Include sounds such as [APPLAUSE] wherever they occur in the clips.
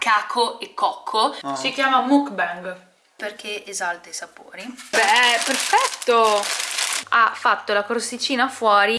caco e cocco. Oh. Si chiama mukbang perché esalta i sapori. Beh, perfetto! Ha fatto la crosticina fuori.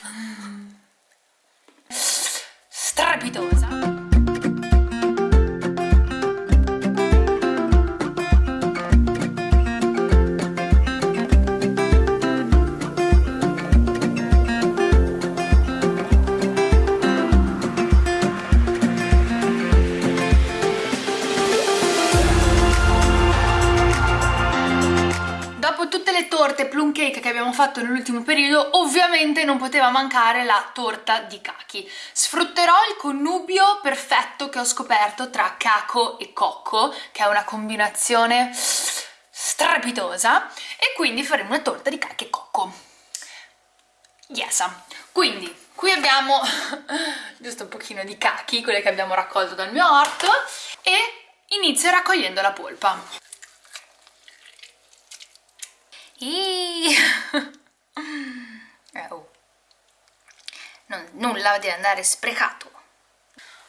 Fatto nell'ultimo periodo, ovviamente non poteva mancare la torta di kaki. Sfrutterò il connubio perfetto che ho scoperto tra caco e cocco, che è una combinazione strepitosa, e quindi faremo una torta di kaki e cocco. Yes! Quindi, qui abbiamo [LAUGHS] giusto un pochino di kaki, quelle che abbiamo raccolto dal mio orto, e inizio raccogliendo la polpa. [LAUGHS] Eh, oh. Non- nulla deve andare sprecato.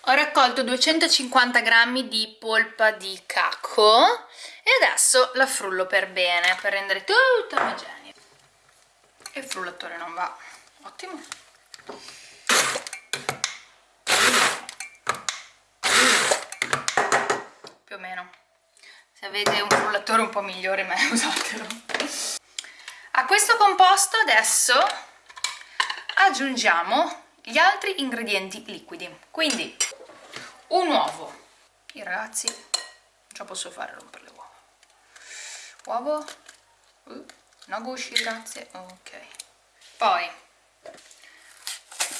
Ho raccolto 250 grammi di polpa di cacco e adesso la frullo per bene per rendere tutta omogenea. E il frullatore non va. Ottimo. Più o meno. Se avete un frullatore un po' migliore, me [LAUGHS] usatelo. Questo composto adesso aggiungiamo gli altri ingredienti liquidi. Quindi un uovo. Io ragazzi la posso fare rompere le uova. Uovo. Uh, no gusci, grazie. Ok. Poi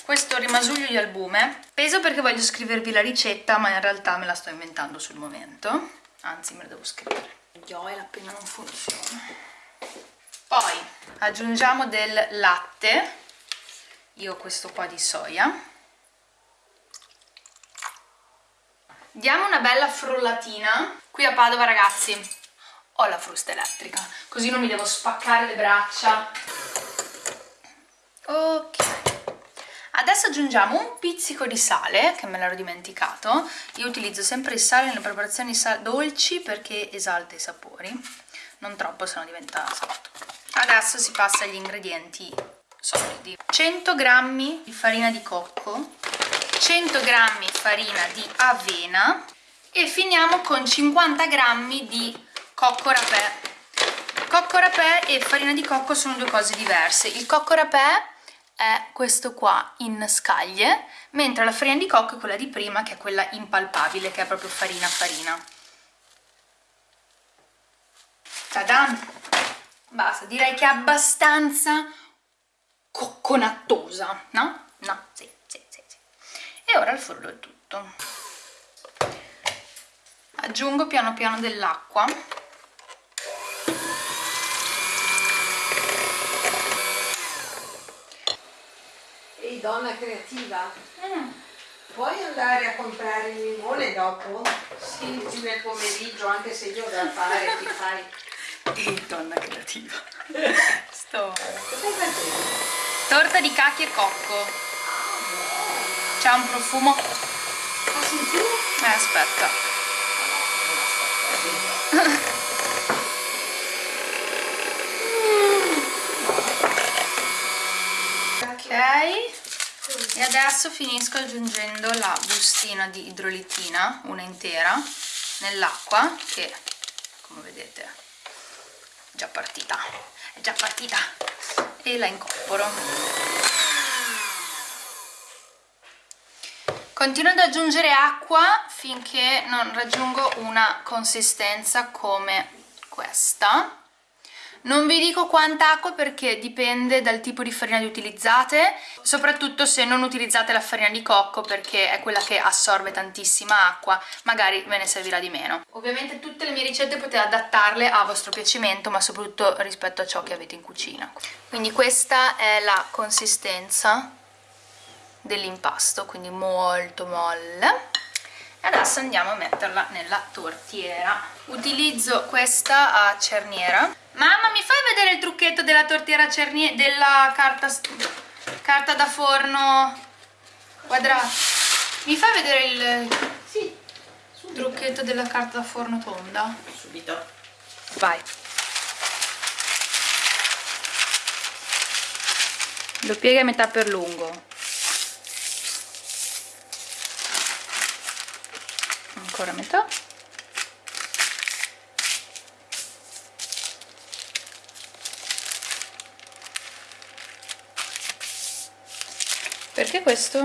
questo rimasuglio di albume. Peso perché voglio scrivervi la ricetta, ma in realtà me la sto inventando sul momento. Anzi, me la devo scrivere. Io la penna non funziona. Poi aggiungiamo del latte, io questo qua di soia. Diamo una bella frullatina. Qui a Padova, ragazzi, ho la frusta elettrica, così non mi devo spaccare le braccia. Ok. Adesso aggiungiamo un pizzico di sale, che me l'ero dimenticato. Io utilizzo sempre il sale nelle preparazioni dolci perché esalta i sapori. Non troppo, sennò diventa salato. Adesso si passa agli ingredienti solidi. 100 g di farina di cocco, 100 g farina di avena e finiamo con 50 g di cocco rapè. Cocco rapè e farina di cocco sono due cose diverse. Il cocco rapè è questo qua in scaglie, mentre la farina di cocco è quella di prima, che è quella impalpabile, che è proprio farina farina. Tadan! Basta, direi che è abbastanza cocconattosa, no? No, sì, sì, sì, sì. E ora il frullo è tutto. Aggiungo piano piano dell'acqua. Ehi donna creativa, Mm, puoi andare a comprare il limone dopo? sì, nel pomeriggio, anche se io da fare, ti fai. E donna creativa. Sto... Torta di cachi e cocco. C'è un profumo... Eh, aspetta. Ok. E adesso finisco aggiungendo la bustina di idrolitina, una intera, nell'acqua che, come vedete, è già partita. È già partita. E la incorporo. Continuo ad aggiungere acqua finché non raggiungo una consistenza come questa. Non vi dico quanta acqua perché dipende dal tipo di farina che utilizzate, soprattutto se non utilizzate la farina di cocco perché è quella che assorbe tantissima acqua, magari ve ne servirà di meno. Ovviamente tutte le mie ricette potete adattarle a vostro piacimento, ma soprattutto rispetto a ciò che avete in cucina. Quindi questa è la consistenza dell'impasto, quindi molto molle. Adesso andiamo a metterla nella tortiera. Utilizzo questa a cerniera. Mamma, mi fai vedere il trucchetto della tortiera cerniera, della carta, carta da forno quadrata? Mi fai vedere il... Sì, trucchetto della carta da forno tonda Subito. vai lo piega a metà per lungo ancora metà perché questo?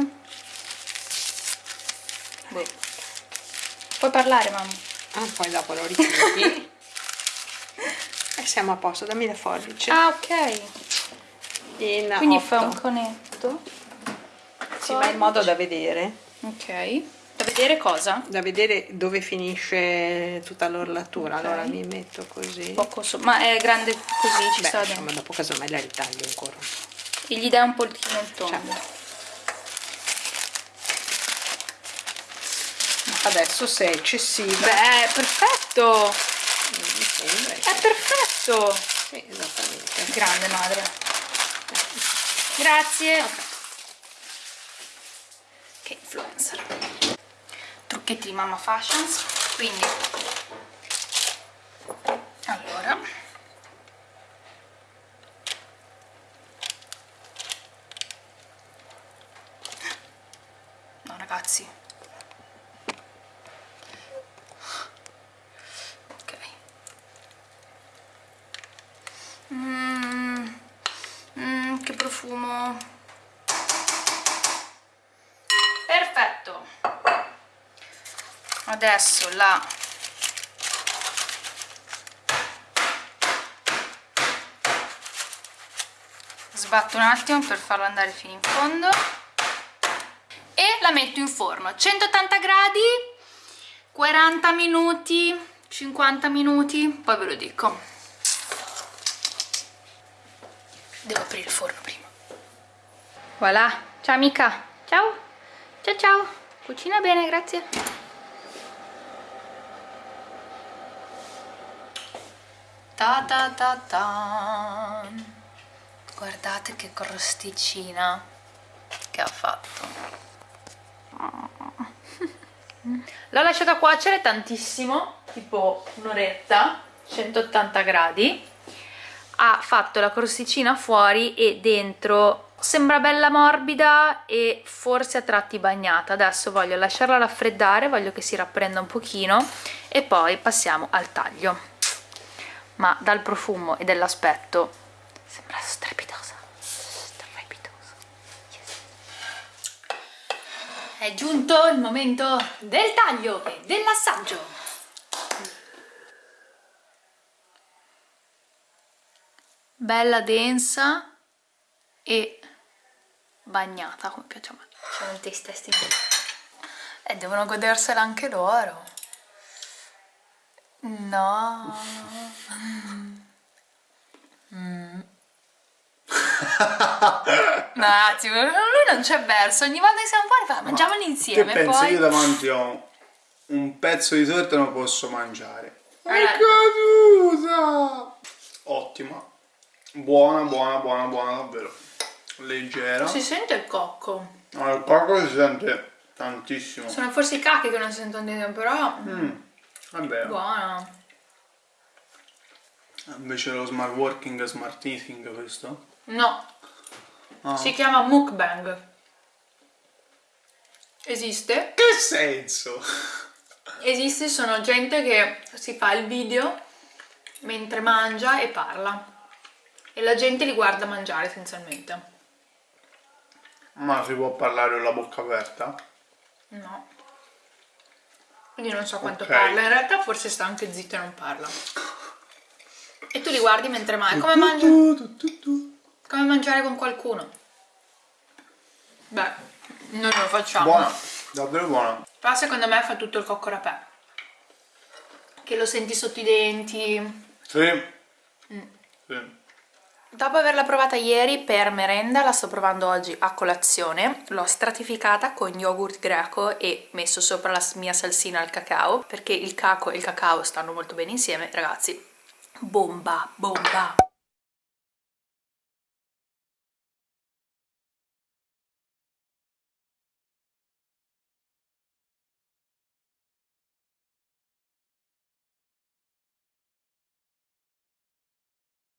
Boh. puoi parlare mamma Ah, poi dopo lo richiudi. [LAUGHS] e siamo a posto, dammi le forbici. ah ok In quindi otto. fa un conetto Sì, ma in modo da vedere. ok vedere cosa? Da vedere dove finisce tutta l'orlatura. Ok. Allora mi metto così. poco so ma è grande così ci Beh, sta dentro dopo casomai la ritaglio ancora. e gli dai un pochino il tondo Certo. Adesso se è eccessiva. beh perfetto mi sembra. è perfetto Sì, esattamente. grande madre grazie che influencer trucchetti di mamma fashions. Quindi allora. No ragazzi. Ok. Mm, mm, che profumo perfetto adesso la sbatto un attimo per farlo andare fino in fondo. E la metto in forno. 180 gradi 40 minuti 50 minuti poi ve lo dico. Devo aprire il forno prima. Voilà. Ciao amica. Ciao. Ciao ciao. Cucina bene grazie ta ta ta ta guardate che crosticina che ha fatto [LAUGHS] L'ho lasciata cuocere tantissimo, tipo un'oretta, 180 gradi. Ha fatto la crosticina fuori e dentro sembra bella morbida e forse a tratti bagnata. Adesso voglio lasciarla raffreddare, voglio che si rapprenda un pochino e poi passiamo al taglio. Ma dal profumo e dall'aspetto sembra strepitosa. Strepitosa. Yes. È giunto il momento del taglio e dell'assaggio. Bella densa e bagnata, come piace a me. C'è un taste testing. E devono godersela anche loro. No. Mm. [LAUGHS] No, ragazzi, lui non c'è verso. Ogni volta che siamo fuori fa, mangiamoli Che insieme. pensi? poi... Io davanti ho un pezzo di torta e non posso mangiare. È Allora- caduta! Ottima. Buona, buona, buona, buona, davvero. Leggera. Si sente il cocco. No, il cocco si sente tantissimo. Sono forse i cacchi che non si sentono però Mm, vabbè. buona. Invece lo smart working smart eating questo? No, Ah. si chiama mukbang. Esiste? Che senso? [LAUGHS] Esiste, sono gente che si fa il video mentre mangia e parla. E la gente li guarda mangiare essenzialmente. Ma si può parlare con la bocca aperta? No. Quindi non so quanto Ok. parla. In realtà forse sta anche zitto e non parla. E tu li guardi mentre mangi. Come, tu. come mangiare con qualcuno. Beh, noi lo facciamo. Buona, davvero buona. Però secondo me fa tutto il cocco rapè. Che lo senti sotto i denti. Sì. Mm. Sì. Dopo averla provata ieri per merenda, la sto provando oggi a colazione. L'ho stratificata con yogurt greco e messo sopra la mia salsina al cacao, perché il caco e il cacao stanno molto bene insieme, ragazzi. Bomba, bomba!